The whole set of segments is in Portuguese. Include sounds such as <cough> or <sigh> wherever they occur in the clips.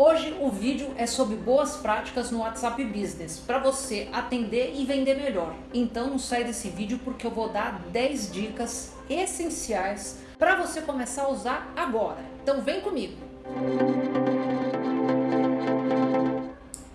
Hoje o vídeo é sobre boas práticas no WhatsApp Business para você atender e vender melhor. Então não sai desse vídeo porque eu vou dar 10 dicas essenciais para você começar a usar agora. Então vem comigo!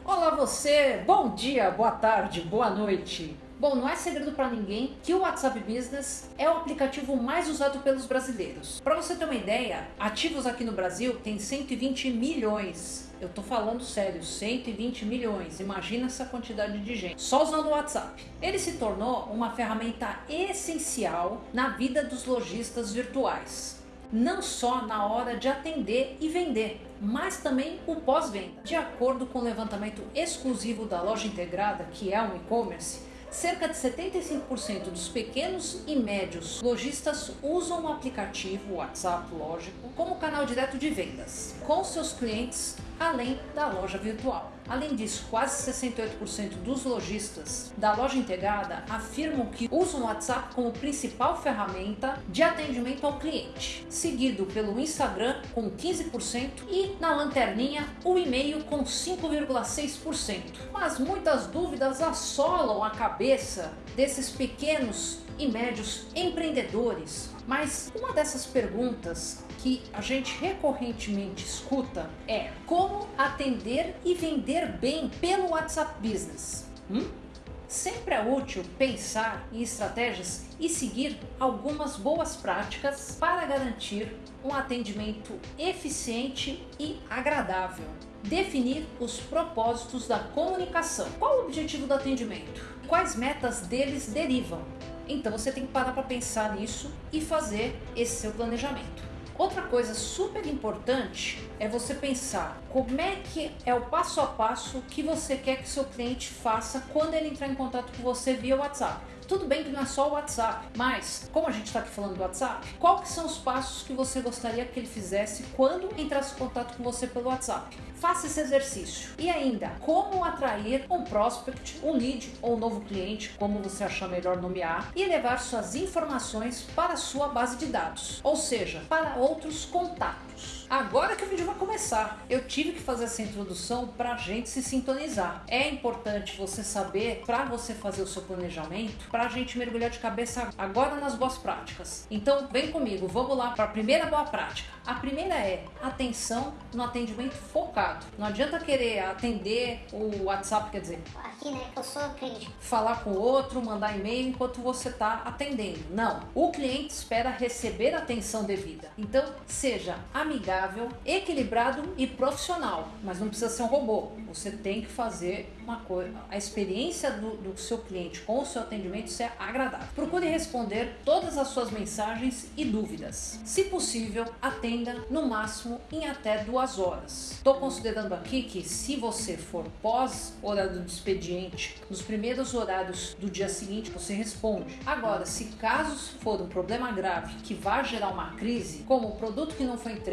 Olá você, bom dia, boa tarde, boa noite. Bom, não é segredo para ninguém que o WhatsApp Business é o aplicativo mais usado pelos brasileiros. Para você ter uma ideia, ativos aqui no Brasil tem 120 milhões. Eu tô falando sério, 120 milhões. Imagina essa quantidade de gente só usando o WhatsApp. Ele se tornou uma ferramenta essencial na vida dos lojistas virtuais não só na hora de atender e vender, mas também o pós-venda. De acordo com o levantamento exclusivo da loja integrada, que é um e-commerce, Cerca de 75% dos pequenos e médios lojistas usam o aplicativo WhatsApp, lógico, como canal direto de vendas com seus clientes além da loja virtual. Além disso, quase 68% dos lojistas da loja integrada afirmam que usam o WhatsApp como principal ferramenta de atendimento ao cliente, seguido pelo Instagram com 15% e na lanterninha o e-mail com 5,6%. Mas muitas dúvidas assolam a cabeça desses pequenos e médios empreendedores. Mas uma dessas perguntas que a gente recorrentemente escuta é como atender e vender bem pelo WhatsApp Business. Hum? Sempre é útil pensar em estratégias e seguir algumas boas práticas para garantir um atendimento eficiente e agradável. Definir os propósitos da comunicação. Qual o objetivo do atendimento? Quais metas deles derivam? Então você tem que parar para pensar nisso e fazer esse seu planejamento. Outra coisa super importante é você pensar como é que é o passo a passo que você quer que seu cliente faça quando ele entrar em contato com você via WhatsApp. Tudo bem que não é só o WhatsApp, mas como a gente está aqui falando do WhatsApp, quais são os passos que você gostaria que ele fizesse quando entrasse em contato com você pelo WhatsApp? Faça esse exercício. E ainda, como atrair um prospect, um lead ou um novo cliente, como você achar melhor nomear, e levar suas informações para a sua base de dados, ou seja, para outros contatos. Agora que o vídeo vai começar, eu tive que fazer essa introdução para a gente se sintonizar. É importante você saber, para você fazer o seu planejamento, para a gente mergulhar de cabeça agora nas boas práticas. Então vem comigo, vamos lá para a primeira boa prática. A primeira é atenção no atendimento focado. Não adianta querer atender o WhatsApp, quer dizer, aqui né, eu sou cliente. Falar com o outro, mandar e-mail enquanto você está atendendo. Não, o cliente espera receber atenção devida. Então seja amigável equilibrado e profissional, mas não precisa ser um robô. Você tem que fazer uma coisa, a experiência do, do seu cliente com o seu atendimento ser agradável. Procure responder todas as suas mensagens e dúvidas. Se possível, atenda no máximo em até duas horas. Estou considerando aqui que se você for pós horário do expediente, nos primeiros horários do dia seguinte você responde. Agora, se caso for um problema grave que vá gerar uma crise, como o produto que não foi entregue,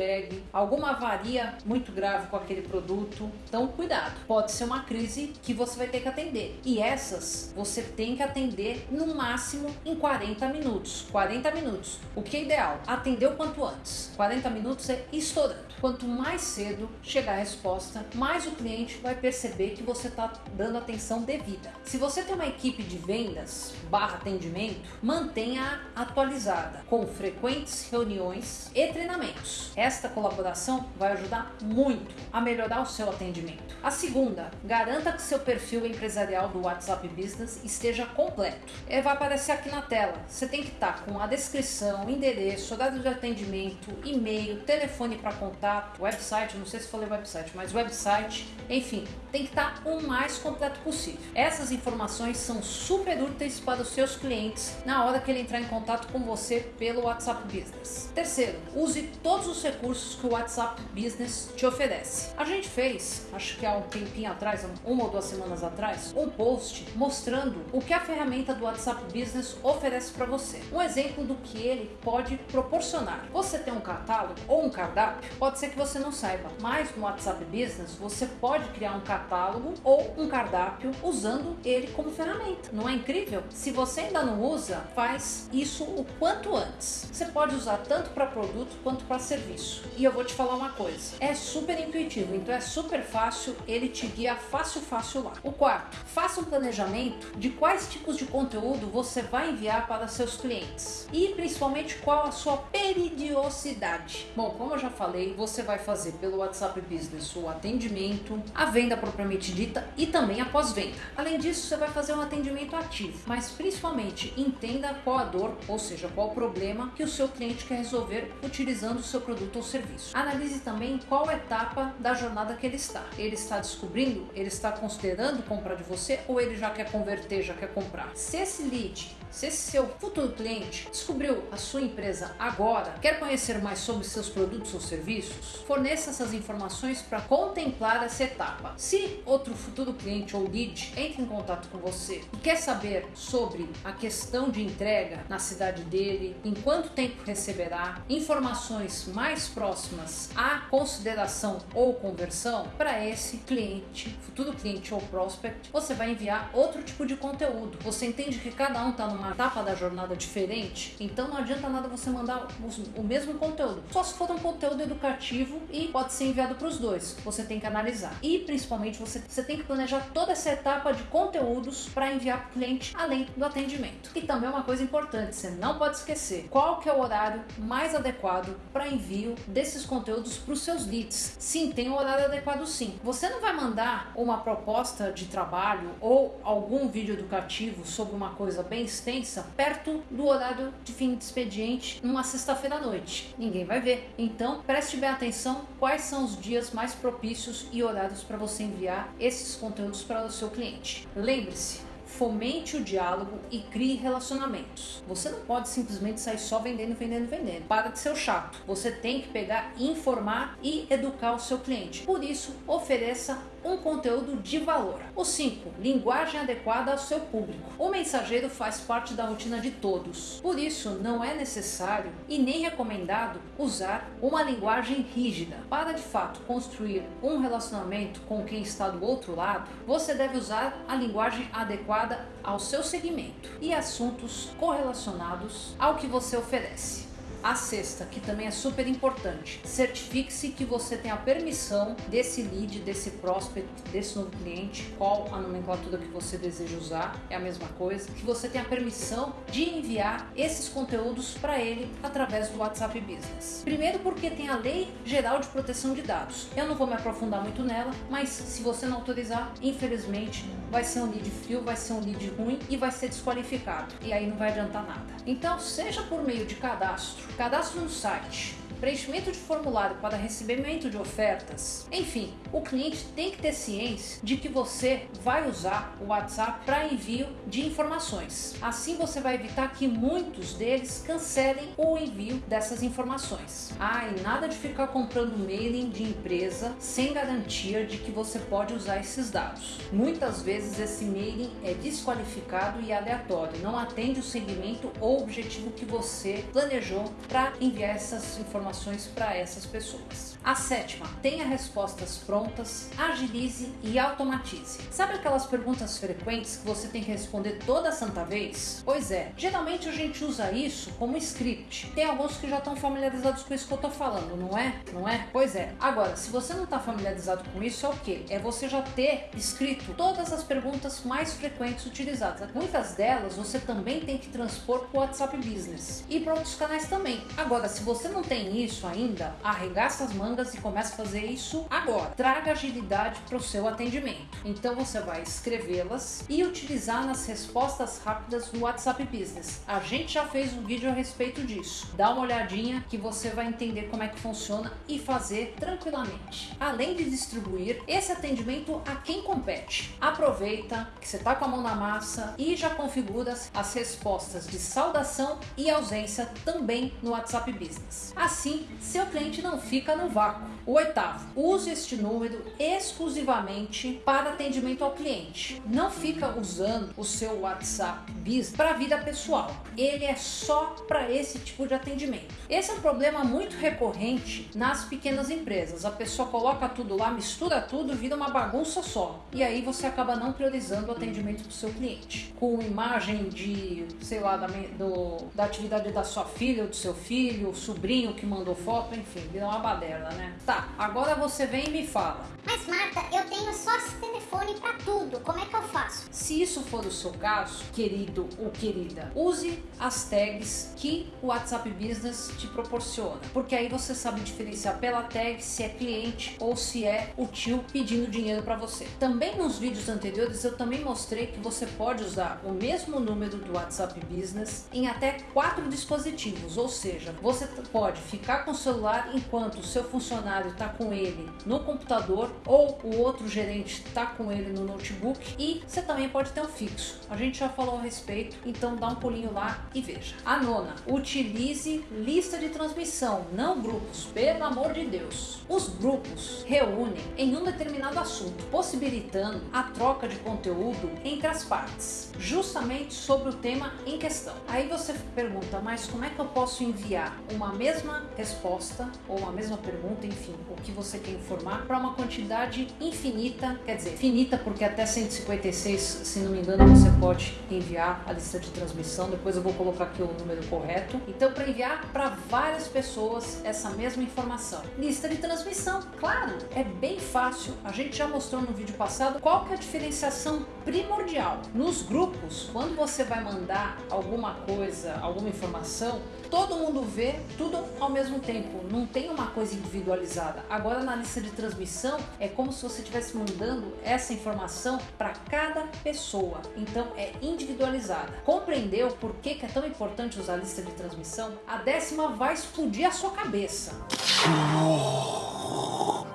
alguma avaria muito grave com aquele produto. Então, cuidado. Pode ser uma crise que você vai ter que atender. E essas você tem que atender no máximo em 40 minutos. 40 minutos. O que é ideal? Atender o quanto antes. 40 minutos é estourando. Quanto mais cedo chegar a resposta, mais o cliente vai perceber que você está dando atenção devida. Se você tem uma equipe de vendas barra atendimento, mantenha atualizada com frequentes reuniões e treinamentos. Esta colaboração vai ajudar muito a melhorar o seu atendimento. A segunda, garanta que seu perfil empresarial do WhatsApp Business esteja completo. Ele vai aparecer aqui na tela. Você tem que estar com a descrição, endereço, horário de atendimento, e-mail, telefone para contato, website, não sei se falei website, mas website, enfim, tem que estar o mais completo possível. Essas informações são super úteis para os seus clientes na hora que ele entrar em contato com você pelo WhatsApp Business. Terceiro, use todos os recursos que o WhatsApp Business te oferece. A gente fez, acho que há um tempinho atrás, uma ou duas semanas atrás, um post mostrando o que a ferramenta do WhatsApp Business oferece para você. Um exemplo do que ele pode proporcionar. Você tem um catálogo ou um cardápio? Pode ser que você não saiba, mas no WhatsApp Business você pode criar um catálogo ou um cardápio usando ele como ferramenta. Não é incrível? Se você ainda não usa, faz isso o quanto antes. Você pode usar tanto para produto quanto para serviço. Isso. E eu vou te falar uma coisa, é super intuitivo, então é super fácil, ele te guia fácil, fácil lá. O quarto, faça um planejamento de quais tipos de conteúdo você vai enviar para seus clientes e principalmente qual a sua peridiosidade. Bom, como eu já falei, você vai fazer pelo WhatsApp Business o atendimento, a venda propriamente dita e também a pós-venda. Além disso, você vai fazer um atendimento ativo, mas principalmente entenda qual a dor, ou seja, qual o problema que o seu cliente quer resolver utilizando o seu produto ou serviço. Analise também qual etapa da jornada que ele está. Ele está descobrindo, ele está considerando comprar de você ou ele já quer converter, já quer comprar. Se esse lead se esse seu futuro cliente descobriu a sua empresa agora, quer conhecer mais sobre seus produtos ou serviços, forneça essas informações para contemplar essa etapa. Se outro futuro cliente ou lead entra em contato com você e quer saber sobre a questão de entrega na cidade dele, em quanto tempo receberá, informações mais próximas à consideração ou conversão, para esse cliente, futuro cliente ou prospect, você vai enviar outro tipo de conteúdo. Você entende que cada um está numa uma etapa da jornada diferente, então não adianta nada você mandar o mesmo conteúdo. Só se for um conteúdo educativo e pode ser enviado para os dois. Você tem que analisar. E principalmente você, você tem que planejar toda essa etapa de conteúdos para enviar para o cliente além do atendimento. E também uma coisa importante, você não pode esquecer qual que é o horário mais adequado para envio desses conteúdos para os seus leads. Sim, tem um horário adequado sim. Você não vai mandar uma proposta de trabalho ou algum vídeo educativo sobre uma coisa bem extensa perto do horário de fim de expediente numa sexta-feira à noite. Ninguém vai ver. Então, preste bem atenção quais são os dias mais propícios e horários para você enviar esses conteúdos para o seu cliente. Lembre-se, fomente o diálogo e crie relacionamentos. Você não pode simplesmente sair só vendendo, vendendo, vendendo. Para de ser chato. Você tem que pegar, informar e educar o seu cliente. Por isso, ofereça um conteúdo de valor. O 5. Linguagem adequada ao seu público. O mensageiro faz parte da rotina de todos. Por isso, não é necessário e nem recomendado usar uma linguagem rígida. Para de fato construir um relacionamento com quem está do outro lado, você deve usar a linguagem adequada ao seu segmento e assuntos correlacionados ao que você oferece. A sexta, que também é super importante, certifique-se que você tem a permissão desse lead, desse prospect, desse novo cliente, qual a nomenclatura que você deseja usar, é a mesma coisa, que você tem a permissão de enviar esses conteúdos para ele através do WhatsApp Business. Primeiro porque tem a Lei Geral de Proteção de Dados. Eu não vou me aprofundar muito nela, mas se você não autorizar, infelizmente vai ser um lead frio, vai ser um lead ruim e vai ser desqualificado. E aí não vai adiantar nada. Então, seja por meio de cadastro, cadastro no site, preenchimento de formulário para recebimento de ofertas. Enfim, o cliente tem que ter ciência de que você vai usar o WhatsApp para envio de informações. Assim você vai evitar que muitos deles cancelem o envio dessas informações. Ah, e nada de ficar comprando mailing de empresa sem garantia de que você pode usar esses dados. Muitas vezes esse mailing é desqualificado e aleatório, não atende o segmento ou objetivo que você planejou para enviar essas informações informações para essas pessoas. A sétima, tenha respostas prontas, agilize e automatize. Sabe aquelas perguntas frequentes que você tem que responder toda santa vez? Pois é, geralmente a gente usa isso como script. Tem alguns que já estão familiarizados com isso que eu estou falando, não é? Não é? Pois é. Agora, se você não está familiarizado com isso, é o que? É você já ter escrito todas as perguntas mais frequentes utilizadas. Muitas delas você também tem que transpor para o WhatsApp Business e para outros canais também. Agora, se você não tem isso ainda, arregaça as mangas e começa a fazer isso agora. Traga agilidade para o seu atendimento. Então você vai escrevê-las e utilizar nas respostas rápidas do WhatsApp Business. A gente já fez um vídeo a respeito disso. Dá uma olhadinha que você vai entender como é que funciona e fazer tranquilamente. Além de distribuir esse atendimento a quem compete. Aproveita que você está com a mão na massa e já configura as respostas de saudação e ausência também no WhatsApp Business. Assim Assim, seu cliente não fica no vácuo. O oitavo, use este número exclusivamente para atendimento ao cliente. Não fica usando o seu WhatsApp Business para a vida pessoal. Ele é só para esse tipo de atendimento. Esse é um problema muito recorrente nas pequenas empresas. A pessoa coloca tudo lá, mistura tudo, vira uma bagunça só. E aí você acaba não priorizando o atendimento do seu cliente. Com imagem de, sei lá, da, do, da atividade da sua filha ou do seu filho, sobrinho que manda mandou foto, enfim, virou uma baderna, né? Tá, agora você vem e me fala. Mas Marta, eu tenho só esse telefone para tudo. Como é que eu faço? Se isso for o seu caso, querido ou querida, use as tags que o WhatsApp Business te proporciona, porque aí você sabe diferenciar pela tag se é cliente ou se é o tio pedindo dinheiro para você. Também nos vídeos anteriores eu também mostrei que você pode usar o mesmo número do WhatsApp Business em até quatro dispositivos, ou seja, você pode ficar com o celular enquanto o seu funcionário está com ele no computador ou o outro gerente está com ele no notebook e você também pode ter um fixo. A gente já falou a respeito, então dá um pulinho lá e veja. A nona, utilize lista de transmissão, não grupos, pelo amor de Deus. Os grupos reúnem em um determinado assunto, possibilitando a troca de conteúdo entre as partes, justamente sobre o tema em questão. Aí você pergunta, mas como é que eu posso enviar uma mesma resposta ou uma mesma pergunta, enfim, o que você quer informar, para uma quantidade infinita, quer dizer, finita porque até 156, se não me engano, você pode enviar a lista de transmissão. Depois eu vou colocar aqui o número correto. Então, para enviar para várias pessoas essa mesma informação. Lista de transmissão, claro, é bem fácil. A gente já mostrou no vídeo passado qual que é a diferenciação primordial. Nos grupos, quando você vai mandar alguma coisa, alguma informação, todo mundo vê tudo ao mesmo tempo, não tem uma coisa individualizada. Agora na lista de transmissão é como se você estivesse mandando essa informação para cada pessoa, então é individualizada. Compreendeu por que, que é tão importante usar a lista de transmissão? A décima vai explodir a sua cabeça.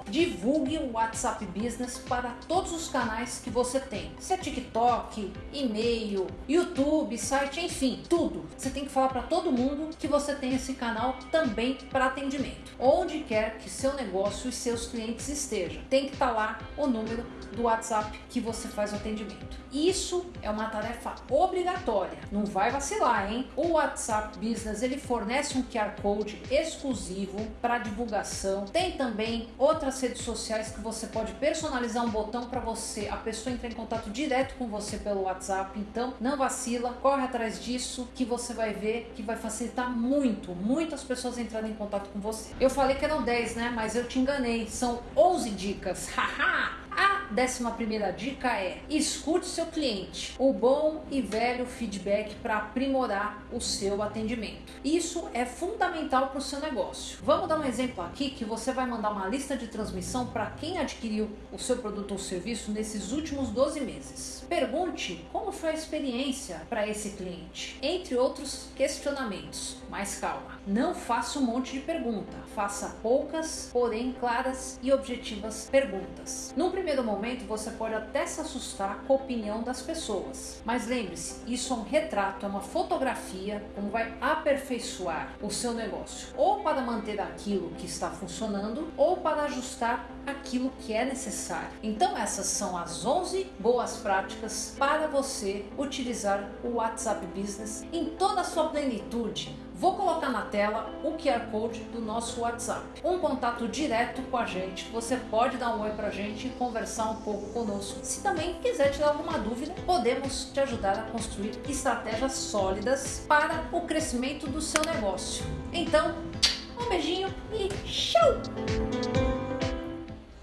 Divulgue o WhatsApp Business para todos os canais que você tem. Se é TikTok, e-mail, YouTube, site, enfim, tudo. Você tem que falar para todo mundo que você tem esse canal também para atendimento. Onde quer que seu negócio e seus clientes estejam, tem que estar tá lá o número do WhatsApp que você faz o atendimento. Isso é uma tarefa obrigatória. Não vai vacilar, hein? O WhatsApp Business ele fornece um QR Code exclusivo para divulgação. Tem também outras redes sociais que você pode personalizar um botão para você, a pessoa entrar em contato direto com você pelo WhatsApp. Então, não vacila, corre atrás disso que você vai ver que vai facilitar muito, muitas pessoas entrando em contato com você. Eu falei que eram 10, né? Mas eu te enganei. São 11 dicas. <laughs> Haha! Décima primeira dica é escute seu cliente, o bom e velho feedback para aprimorar o seu atendimento. Isso é fundamental para o seu negócio. Vamos dar um exemplo aqui que você vai mandar uma lista de transmissão para quem adquiriu o seu produto ou serviço nesses últimos 12 meses. Pergunte como foi a experiência para esse cliente, entre outros questionamentos. Mas calma, não faça um monte de pergunta, faça poucas, porém claras e objetivas perguntas. Num primeiro momento momento você pode até se assustar com a opinião das pessoas. Mas lembre-se, isso é um retrato, é uma fotografia, como vai aperfeiçoar o seu negócio. Ou para manter aquilo que está funcionando, ou para ajustar aquilo que é necessário. Então essas são as 11 boas práticas para você utilizar o WhatsApp Business em toda a sua plenitude Vou colocar na tela o QR Code do nosso WhatsApp. Um contato direto com a gente. Você pode dar um oi pra gente e conversar um pouco conosco. Se também quiser tirar alguma dúvida, podemos te ajudar a construir estratégias sólidas para o crescimento do seu negócio. Então, um beijinho e tchau!